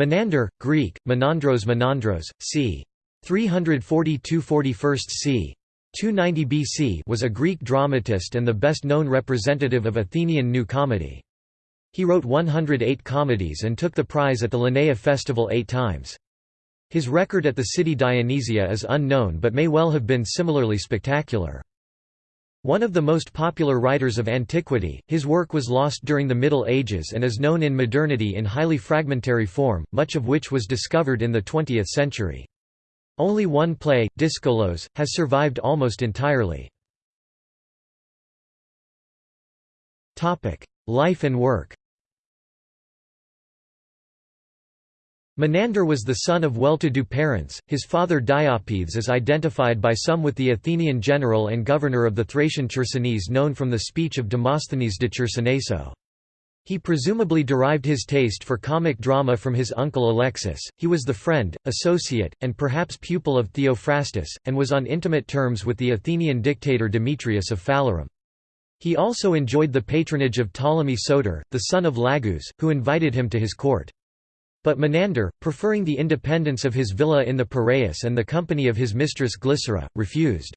Menander, Greek, Menandros Menandros, c. 340–241 c. 290 BC was a Greek dramatist and the best-known representative of Athenian New Comedy. He wrote 108 comedies and took the prize at the Lenaea festival eight times. His record at the city Dionysia is unknown but may well have been similarly spectacular. One of the most popular writers of antiquity, his work was lost during the Middle Ages and is known in modernity in highly fragmentary form, much of which was discovered in the 20th century. Only one play, Dyskolos, has survived almost entirely. Life and work Menander was the son of well-to-do parents, his father Diopithes is identified by some with the Athenian general and governor of the Thracian Chersonese known from the speech of Demosthenes de Chersoneso. He presumably derived his taste for comic drama from his uncle Alexis. He was the friend, associate, and perhaps pupil of Theophrastus, and was on intimate terms with the Athenian dictator Demetrius of Phalerum. He also enjoyed the patronage of Ptolemy Soter, the son of Lagus, who invited him to his court. But Menander, preferring the independence of his villa in the Piraeus and the company of his mistress Glycera, refused.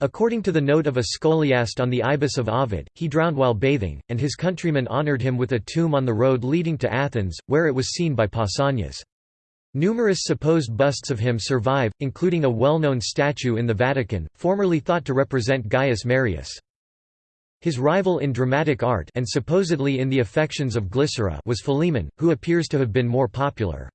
According to the note of a scholiast on the Ibis of Ovid, he drowned while bathing, and his countrymen honoured him with a tomb on the road leading to Athens, where it was seen by Pausanias. Numerous supposed busts of him survive, including a well-known statue in the Vatican, formerly thought to represent Gaius Marius. His rival in dramatic art and supposedly in the affections of Glycera was Philemon, who appears to have been more popular.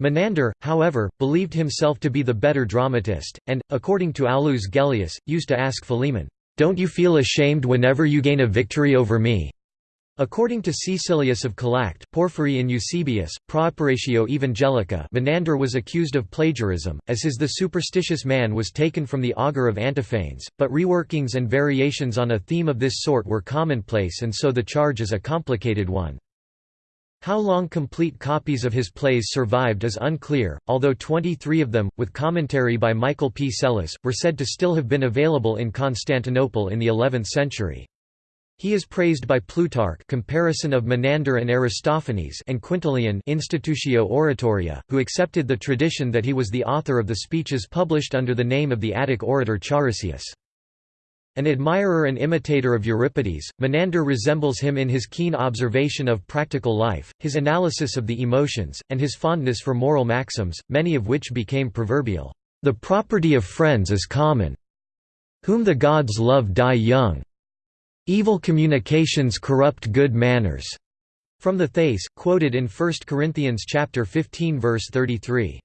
Menander, however, believed himself to be the better dramatist, and, according to Aulus Gellius, used to ask Philemon, "'Don't you feel ashamed whenever you gain a victory over me?' According to Caecilius of Calact, Porphyry in Eusebius, Praeparatio Evangelica Menander was accused of plagiarism, as his The Superstitious Man was taken from the Augur of Antiphanes, but reworkings and variations on a theme of this sort were commonplace and so the charge is a complicated one. How long complete copies of his plays survived is unclear, although 23 of them, with commentary by Michael P. Psellos, were said to still have been available in Constantinople in the 11th century. He is praised by Plutarch comparison of Menander and Aristophanes and Quintilian Institutio Oratoria, who accepted the tradition that he was the author of the speeches published under the name of the Attic orator Charisius. An admirer and imitator of Euripides, Menander resembles him in his keen observation of practical life, his analysis of the emotions, and his fondness for moral maxims, many of which became proverbial. The property of friends is common. Whom the gods love die young. Evil communications corrupt good manners. From the Thais, quoted in 1 Corinthians chapter 15 verse 33.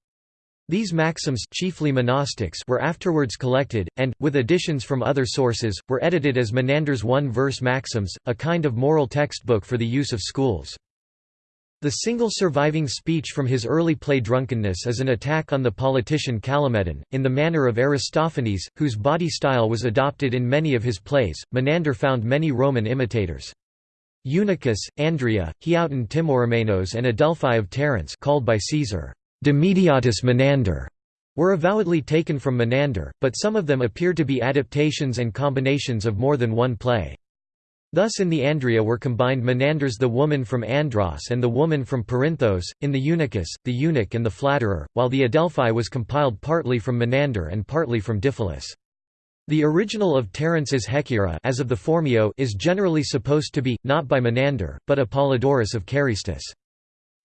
These maxims chiefly monostichs were afterwards collected, and, with additions from other sources, were edited as Menander's one-verse maxims, a kind of moral textbook for the use of schools. The single surviving speech from his early play Drunkenness is an attack on the politician Callimedon, in the manner of Aristophanes, whose body style was adopted in many of his plays. Menander found many Roman imitators. Eunuchus, Andria, Heauton Timorumenos and Adelphi of Terence called by Caesar, dimidiatus Menander, were avowedly taken from Menander, but some of them appear to be adaptations and combinations of more than one play. Thus in the Andria were combined Menander's the woman from Andros and the woman from Perinthos, in the Eunuchus, the eunuch and the flatterer, while the Adelphi was compiled partly from Menander and partly from Diphilus. The original of Terence's Hecyra as of the Phormio is generally supposed to be, not by Menander, but Apollodorus of Carystus.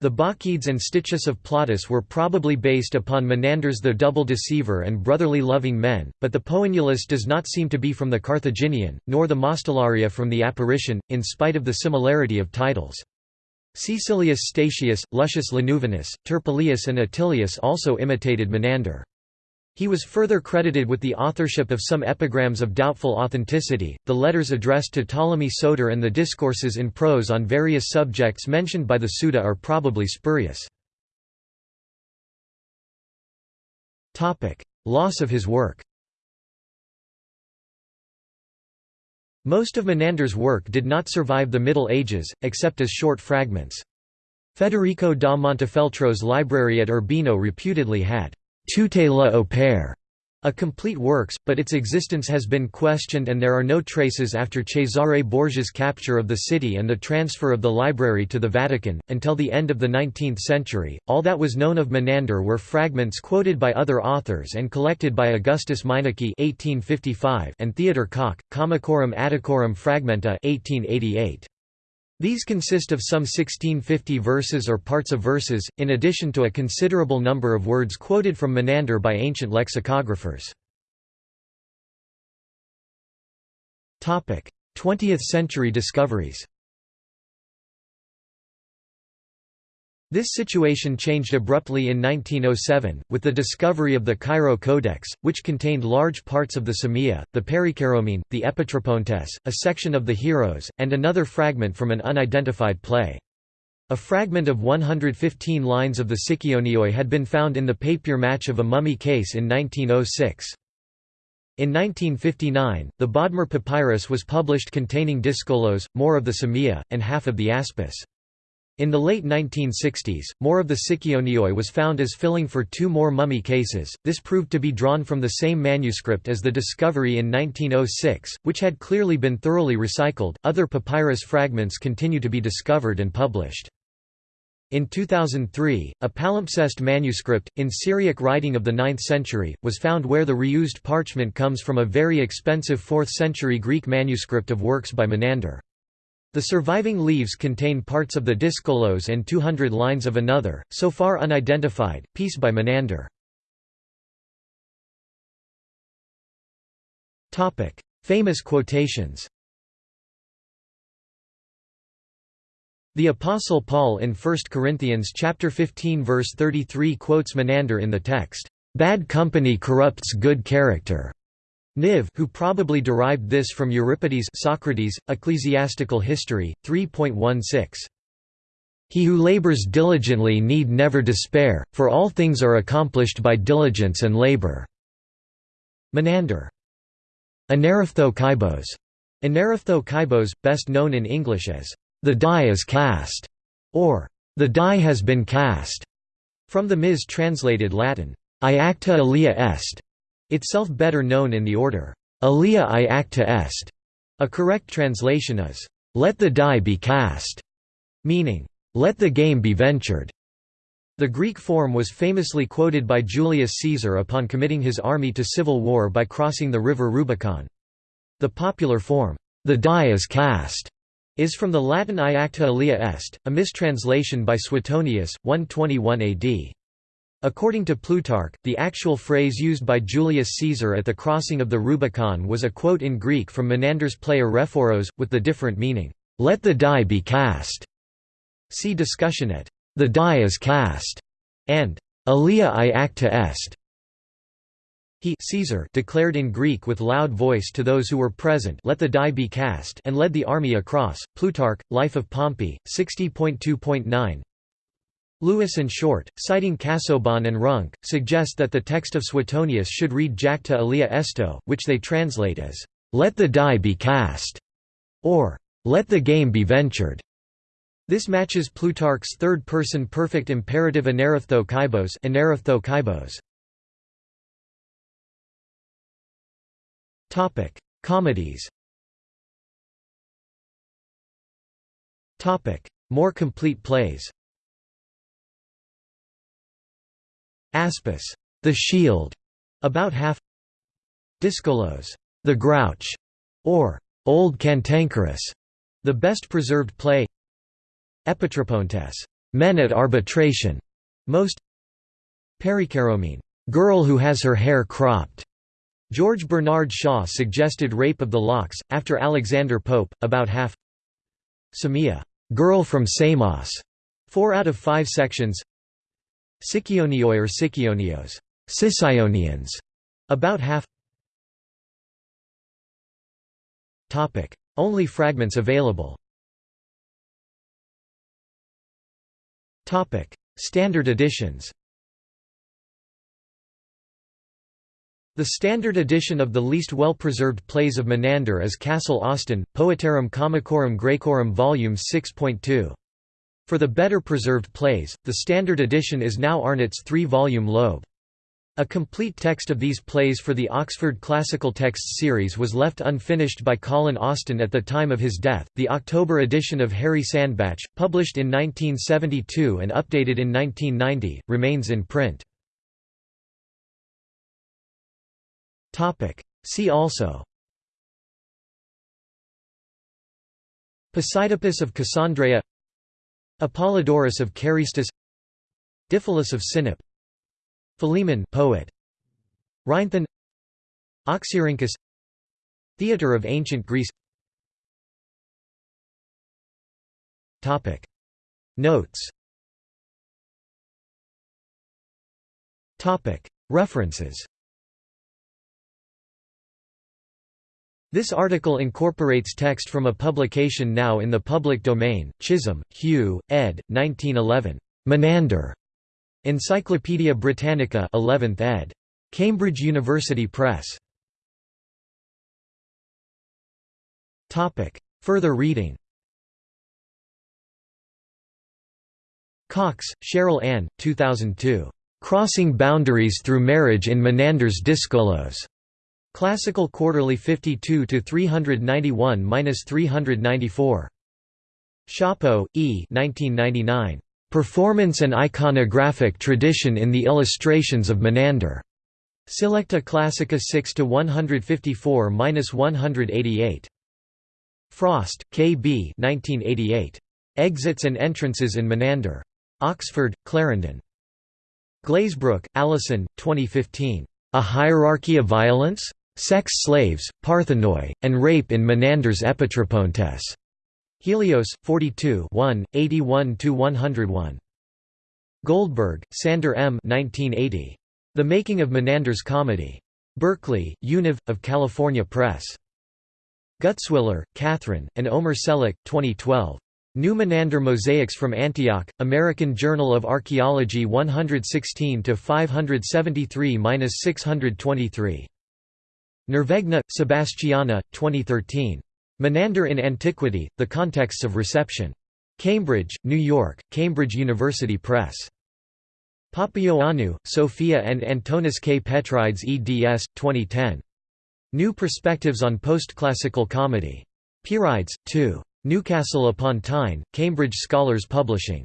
The Bacchides and Stichus of Plautus were probably based upon Menander's The Double Deceiver and Brotherly Loving Men, but the Poenulus does not seem to be from the Carthaginian, nor the Mostellaria from the Apparition, in spite of the similarity of titles. Caecilius Statius, Luscius Lanuvinus, Turpilius and Atilius also imitated Menander. He was further credited with the authorship of some epigrams of doubtful authenticity, the letters addressed to Ptolemy Soter and the discourses in prose on various subjects mentioned by the Suda are probably spurious. Loss of his work Most of Menander's work did not survive the Middle Ages, except as short fragments. Federico da Montefeltro's library at Urbino reputedly had tutela au pair a complete works, but its existence has been questioned and there are no traces after Cesare Borgia's capture of the city and the transfer of the library to the Vatican. Until the end of the 19th century, all that was known of Menander were fragments quoted by other authors and collected by Augustus Meineke (1855) and Theodor Kock, Comicorum Atticorum Fragmenta (1888). These consist of some 1650 verses or parts of verses, in addition to a considerable number of words quoted from Menander by ancient lexicographers. 20th century discoveries This situation changed abruptly in 1907, with the discovery of the Cairo Codex, which contained large parts of the Samia, the Perikeiromene, the Epitrepontes, a section of the Heroes, and another fragment from an unidentified play. A fragment of 115 lines of the Sikionioi had been found in the papier-mâché of a mummy case in 1906. In 1959, the Bodmer Papyrus was published containing Dyskolos, more of the Samia, and half of the Aspis. In the late 1960s, more of the Sikionioi was found as filling for two more mummy cases. This proved to be drawn from the same manuscript as the discovery in 1906, which had clearly been thoroughly recycled. Other papyrus fragments continue to be discovered and published. In 2003, a palimpsest manuscript, in Syriac writing of the 9th century, was found where the reused parchment comes from a very expensive 4th century Greek manuscript of works by Menander. The surviving leaves contain parts of the Dyskolos and 200 lines of another, so far unidentified, piece by Menander. Famous quotations The Apostle Paul in 1 Corinthians chapter 15 verse 33 quotes Menander in the text, "Bad company corrupts good character." Niv who probably derived this from Euripides Socrates, Ecclesiastical History, 3.16. He who labors diligently need never despair, for all things are accomplished by diligence and labor." Menander. Aneriphtho Kybos, best known in English as, "...the die is cast", or "...the die has been cast", from the Ms translated Latin, Iacta alea est, itself better known in the order, Alea iacta est. A correct translation is, Let the die be cast, meaning, Let the game be ventured. The Greek form was famously quoted by Julius Caesar upon committing his army to civil war by crossing the river Rubicon. The popular form, the die is cast, is from the Latin Iacta alea est, a mistranslation by Suetonius, 121 AD. According to Plutarch, the actual phrase used by Julius Caesar at the crossing of the Rubicon was a quote in Greek from Menander's play Arrephoros, with the different meaning, "'Let the die be cast'". See discussion at "'The die is cast' and "'Alea iacta est' He Caesar declared in Greek with loud voice to those who were present let the die be cast and led the army across. Plutarch, Life of Pompey, 60.2.9 Lewis and Short, citing Casaubon and Runk, suggest that the text of Suetonius should read Jacta alea esto, which they translate as, "'Let the die be cast' or "'Let the game be ventured'". This matches Plutarch's third-person perfect imperative aneriphtho kybos. Topic: Comedies. Topic: More complete plays. Aspis, the shield, about half. Dyskolos, the grouch, or old cantankerous, the best preserved play. Epitrepontes, men at arbitration, most. Perikeiromene, girl who has her hair cropped. George Bernard Shaw suggested Rape of the Locks, after Alexander Pope, about half. Samia, girl from Samos, four out of five sections. Sikionioi or Sikionios. Sicionians, about half. Only fragments available. Standard editions. The standard edition of the least well-preserved plays of Menander is Kassel Austin, Poetarum Comicorum Graecorum Volumes 6.2. For the better preserved plays, the standard edition is now Arnott's three-volume Loeb. A complete text of these plays for the Oxford Classical Texts series was left unfinished by Colin Austin at the time of his death. The October edition of Harry Sandbach, published in 1972 and updated in 1990, remains in print. Topic: See also Posidippus of Cassandreia Apollodorus of Carystus Diphilus of Sinope Philemon poet Rhinthon Oxyrhynchus Theatre of Ancient Greece. Topic. Notes. Topic. References This article incorporates text from a publication now in the public domain, Chisholm, Hugh, ed. 1911. Menander. Encyclopædia Britannica 11th ed. Cambridge University Press. Topic: Further reading Cox, Cheryl Ann, 2002. Crossing Boundaries Through Marriage in Menander's Dyskolos. Classical Quarterly 52 to 391-394. Szabo, E. 1999. Performance and Iconographic Tradition in the Illustrations of Menander. Selecta Classica 6 to 154-188. Frost, K. B. 1988. Exits and Entrances in Menander. Oxford, Clarendon. Glazebrook, Alison, 2015. A Hierarchy of Violence? Sex Slaves, Parthenoi, and Rape in Menander's Epitrepontes. Helios, 42 81–101. Goldberg, Sander M. 1980. The Making of Menander's Comedy. Berkeley, Univ. of California Press. Gutzwiller, Kathryn, and Omer Selik, 2012. New Menander Mosaics from Antioch, American Journal of Archaeology 116 573–623. Nervegna, Sebastiana, 2013. Menander in Antiquity, The Contexts of Reception. Cambridge, New York, Cambridge University Press. Papaioannou, Sophia and Antonis K. Petrides eds. 2010. New Perspectives on Postclassical Comedy. Pierides, 2. Newcastle upon Tyne, Cambridge Scholars Publishing.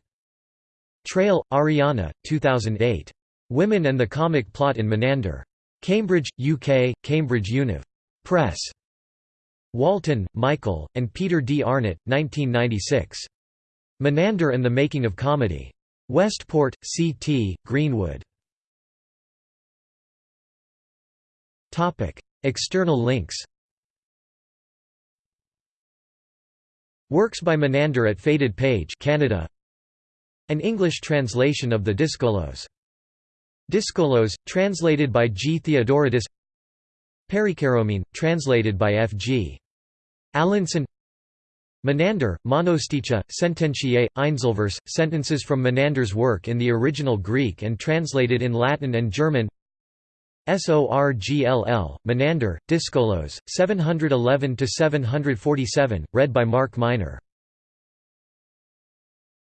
Traill, Ariana, 2008. Women and the Comic Plot in Menander. Cambridge, UK, Cambridge Univ. Press. Walton, Michael, and Peter D. Arnott, 1996. Menander and the Making of Comedy. Westport, C.T., Greenwood. External links Works by Menander at Faded Page Canada An English translation of the Dyskolos. Dyskolos, translated by G. Theodoratus Perikeiromene, translated by F. G. Allinson Menander, Monosticha, Sententiae, Einzelvers, sentences from Menander's work in the original Greek and translated in Latin and German Sorgll, Menander, Dyskolos, 711–747, read by Mark Miner